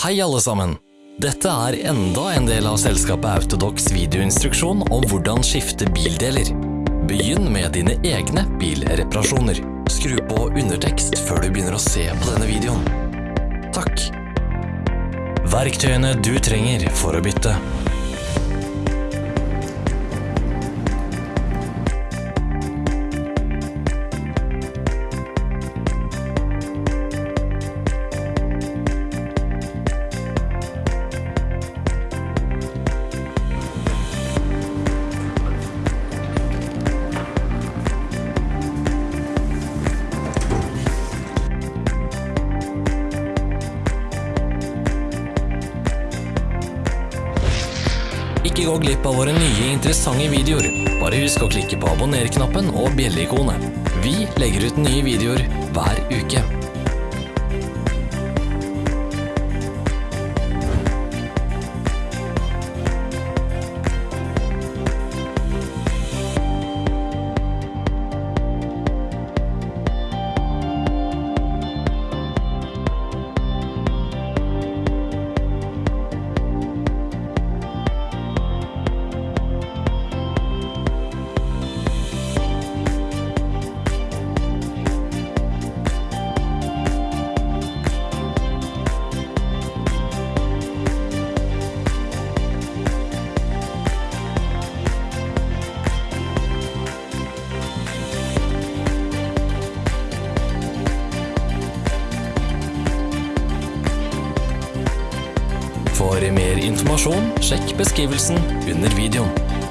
Hei alle sammen! Dette er enda en del av selskapet Autodox videoinstruksjon om hvordan skifte bildeler. Begynn med dine egne bilreparasjoner. Skru på undertekst før du begynner å se på denne videoen. Takk. Verktøyene du trenger for å bytte. Ikke gå glipp av våre nye interessante videoer. Bare husk å klikke på abonner-knappen og bjelleikonet. Vi legger ut nye videoer hver uke. For mer informasjon, sjekk beskrivelsen under videoen.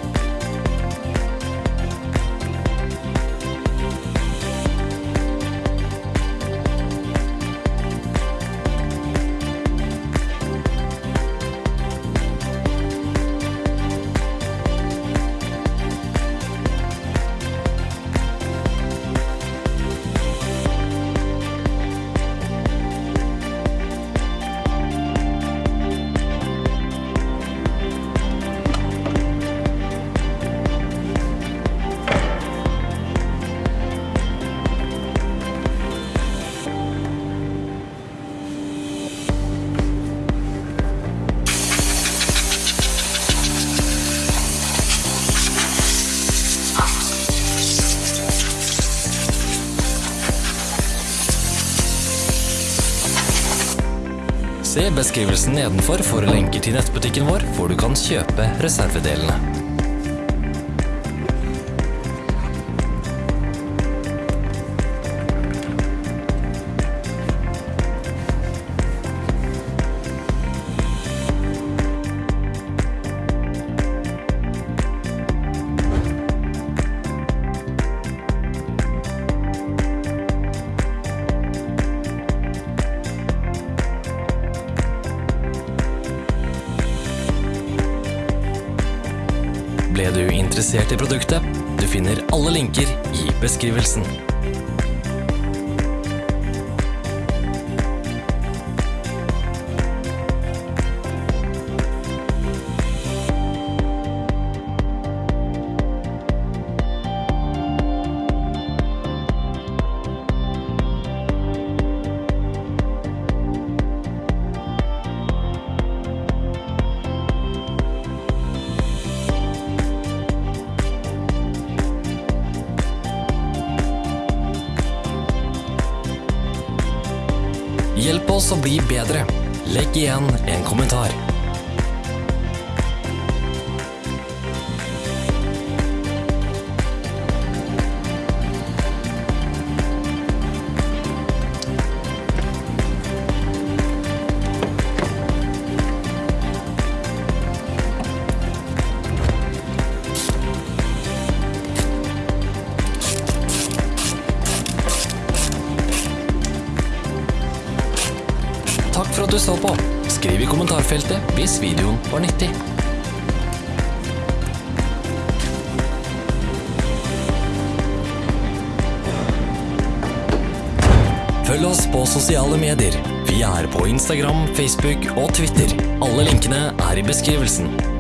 Se beskrivelsen nedenfor for lenker til nettbutikken vår, hvor du kan kjøpe reservedelene. Ble du interessert i produktet? Du finner alle linker i beskrivelsen. Hjelp oss å bli bedre. Legg igjen en kommentar. For at du så på. Skriv i kommentarfeltet hvis videoen var nyttig. Følg oss på sosiale medier. Vi er på Instagram, Facebook og Twitter. Alle linkene er i beskrivelsen.